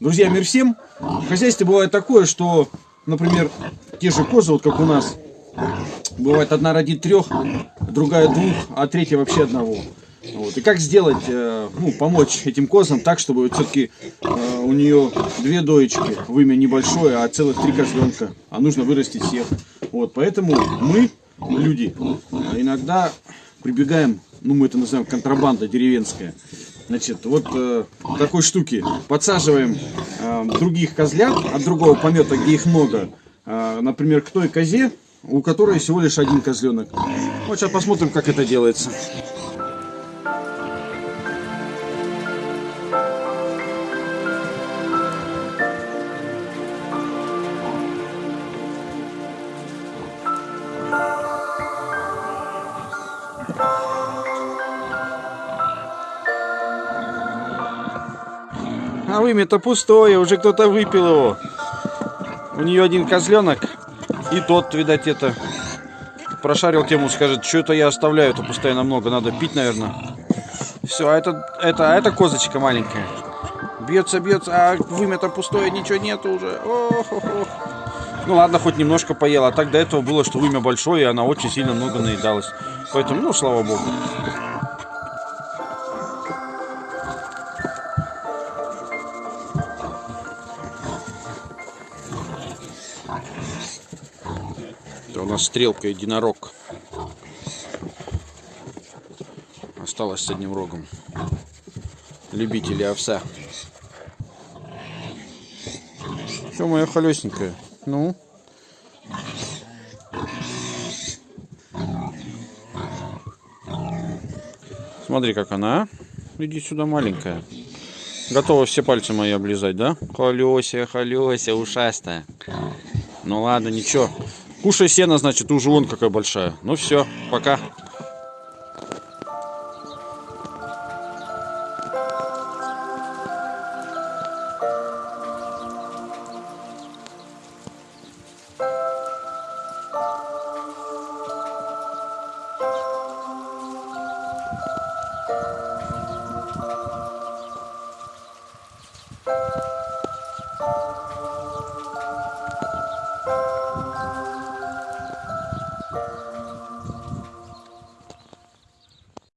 Друзья, мир всем. В хозяйстве бывает такое, что, например, те же козы, вот как у нас, бывает одна родит трех, другая двух, а третья вообще одного. Вот. И как сделать, э, ну, помочь этим козам так, чтобы вот все-таки э, у нее две доечки, вымя небольшое, а целых три козленка, а нужно вырастить всех. Вот, поэтому мы, люди, иногда прибегаем, ну, мы это называем контрабанда деревенская. Значит, вот э, такой штуки. Подсаживаем э, других козлят от другого помета, где их много, э, например, к той козе, у которой всего лишь один козленок. Вот сейчас посмотрим, как это делается. А вымя-то пустое, уже кто-то выпил его. У нее один козленок. И тот, видать, это прошарил тему, скажет, что это я оставляю, это постоянно много, надо пить, наверное. Все, а это, это, а это козочка маленькая. Бьется, бьется, а вымя-то пустое, ничего нету уже. Ох, ох, ох. Ну ладно, хоть немножко поела. А так до этого было, что вымя большое, и она очень сильно много наедалась. Поэтому, ну, слава богу. Это у нас стрелка единорог. Осталось с одним рогом. Любители овса. Все, моя холесенькая. Ну. Смотри, как она. а. Иди сюда, маленькая. Готова все пальцы мои облизать, да? Холеся, холеся, ушастая. Ну ладно, ничего. Кушай сено, значит, уже вон какая большая. Ну все, пока.